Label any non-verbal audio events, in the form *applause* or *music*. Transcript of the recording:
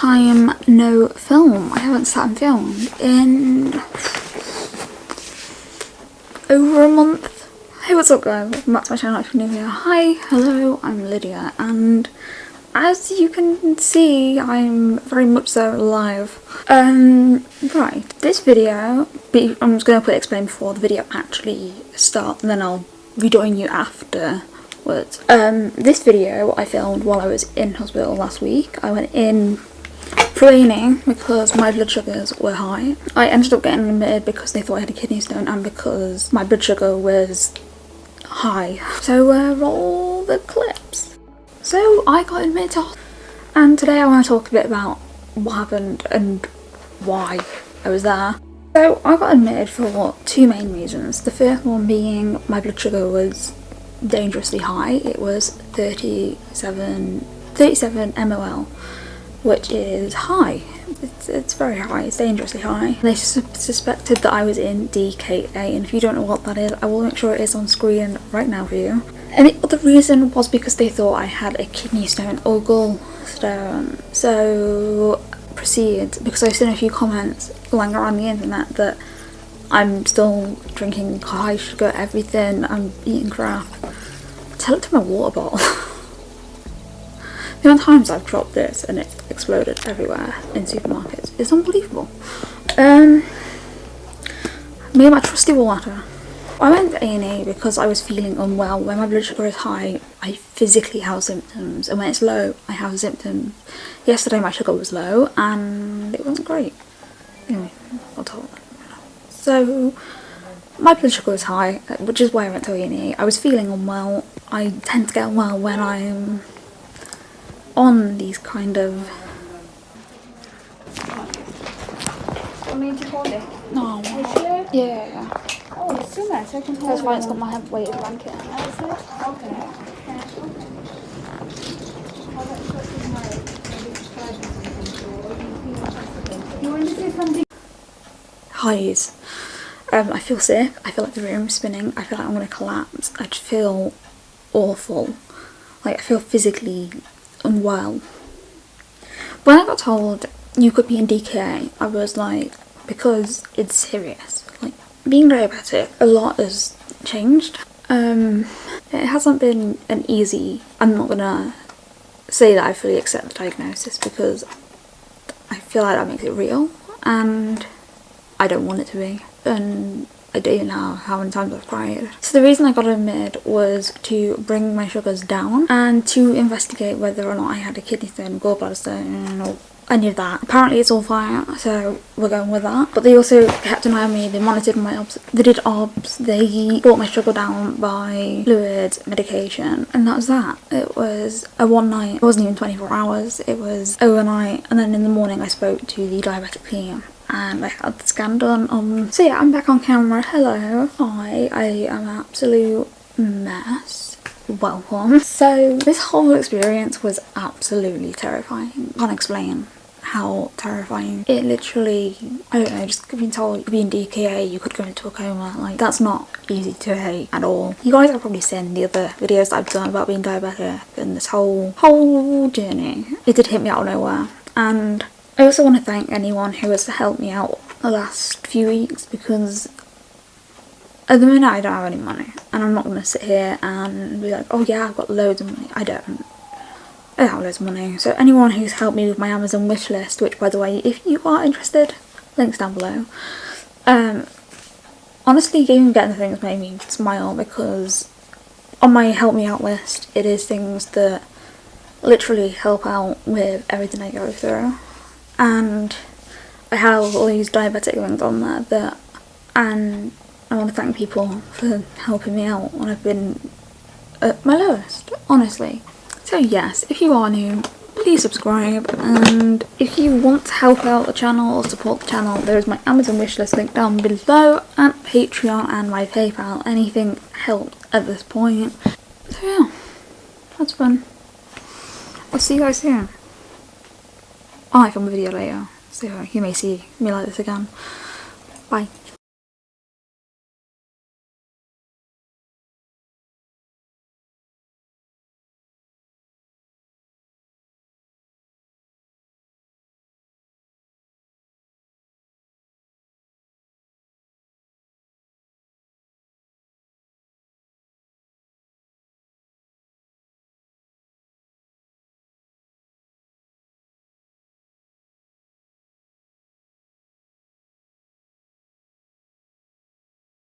time no film. I haven't sat and filmed in over a month. Hey what's up guys, welcome back to my channel if you're new here. Hi, hello, I'm Lydia and as you can see I'm very much so alive. Um, right, this video, I'm just going to put explain before the video actually starts and then I'll rejoin you after. Um, this video I filmed while I was in hospital last week. I went in for because my blood sugars were high. I ended up getting admitted because they thought I had a kidney stone and because my blood sugar was high. *laughs* So uh, roll the clips. So I got admitted to and today I want to talk a bit about what happened and why I was there. So I got admitted for two main reasons. The first one being my blood sugar was dangerously high. It was 37, 37 MOL, which is high. It's, it's very high, it's dangerously high. They su suspected that I was in DKA and if you don't know what that is, I will make sure it is on screen right now for you. And the other reason was because they thought I had a kidney stone or gallstone. So proceed, because I've seen a few comments lying around the internet that I'm still drinking high sugar everything, I'm eating crap. Tell it to my water bottle. *laughs* the amount of times I've dropped this and it's exploded everywhere in supermarkets is unbelievable. Um, me and my trusty water. I went to A&E because I was feeling unwell. When my blood sugar is high, I physically have symptoms, and when it's low, I have symptoms. Yesterday my sugar was low, and it wasn't great. Anyway, I'll talk. So, my blood sugar was high, which is why I went to A&E. I was feeling unwell. I tend to get unwell when I'm on these kind of... I hold it. No. Is Yeah. Oh, it's too much. I can hold That's why it's it. got my weighted blanket. That's it? Okay. Okay. How about you put it in my- maybe describe it something, or you feel comfortable? You want to say something? highs. Um, I feel sick, I feel like the room's spinning, I feel like I'm going to collapse, I just feel awful. Like I feel physically unwell. When I got told you could be in DKA, I was like, because it's serious. Like being diabetic, a lot has changed. Um, it hasn't been an easy, I'm not gonna say that I fully accept the diagnosis because I feel like that makes it real and I don't want it to be and I don't know how many times I've cried. So the reason I got admitted was to bring my sugars down and to investigate whether or not I had a kidney stone, gallbladder stone or any of that. Apparently it's all fine so we're going with that. But they also kept an eye on me, they monitored my obs, they did obs, they brought my sugar down by fluids, medication and that was that. It was a one night, it wasn't even 24 hours, it was overnight and then in the morning I spoke to the diabetic team and I had the scan done on. Um, so yeah, I'm back on camera. Hello. Hi, I am an absolute mess. Welcome. So this whole experience was absolutely terrifying. Can't explain how terrifying. It literally, I don't know, just being told you could be in DKA, you could go into a coma, like that's not easy to hate at all. You guys have probably seen the other videos that I've done about being diabetic and this whole, whole journey. It did hit me out of nowhere and I also want to thank anyone who has helped me out the last few weeks because at the minute I don't have any money and I'm not going to sit here and be like oh yeah I've got loads of money. I don't. I don't have loads of money. So anyone who's helped me with my Amazon wish list, which by the way if you are interested, links down below. Um, honestly even getting the things made me smile because on my help me out list it is things that literally help out with everything I go through and I have all these diabetic things on there that and I want to thank people for helping me out when I've been at my lowest, honestly. So yes, if you are new, please subscribe and if you want to help out the channel or support the channel there is my Amazon wishlist link down below and Patreon and my PayPal. Anything helps at this point. So yeah, that's fun. I'll see you guys soon. Oh, I might film a video later, so you may see me like this again. Bye.